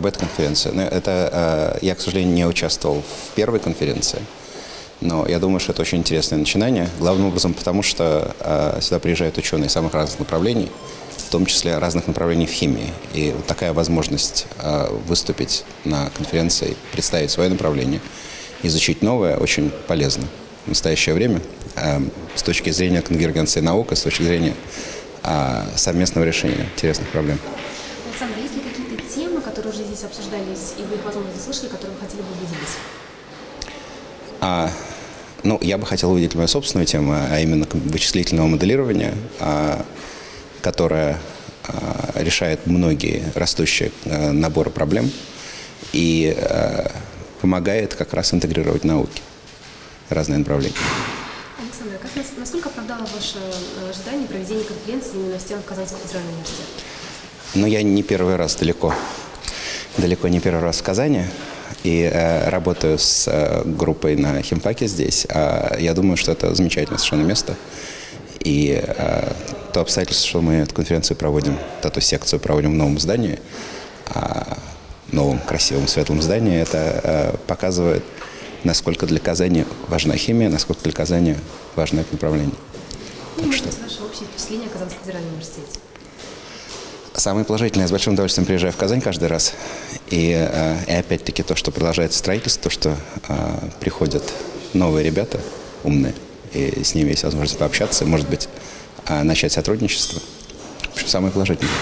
конференция. Но это, я, к сожалению, не участвовал в первой конференции. Но я думаю, что это очень интересное начинание. Главным образом потому, что сюда приезжают ученые самых разных направлений, в том числе разных направлений в химии. И вот такая возможность выступить на конференции, представить свое направление, изучить новое, очень полезно в настоящее время с точки зрения конвергенции наук и с точки зрения совместного решения интересных проблем. Александр, есть ли какие-то темы, которые уже здесь обсуждались, и вы их, возможно, слышали, которые вы хотели бы выделить? А, ну, я бы хотел увидеть мою собственную тему, а именно вычислительного моделирования, а, которая а, решает многие растущие а, наборы проблем и а, помогает как раз интегрировать науки, разные направления. Александр, как, насколько оправдало ваше э, ожидание проведения конференции именно в стенах Казанского федерального университета? Ну, я не первый раз далеко, далеко не первый раз в Казани и э, работаю с э, группой на химпаке здесь. Э, я думаю, что это замечательное совершенно место. И э, то обстоятельство, что мы эту конференцию проводим, эту секцию проводим в новом здании, э, новом красивом светлом здании, это э, показывает, насколько для Казани важна химия, насколько для Казани важно это направление. Какие, может быть, ваши общие впечатления о Казанском федеральном университете? Самое положительное, с большим удовольствием приезжаю в Казань каждый раз. И, э, и опять-таки то, что продолжается строительство, то, что э, приходят новые ребята, умные, и с ними есть возможность пообщаться, может быть, э, начать сотрудничество. В общем, самое положительное.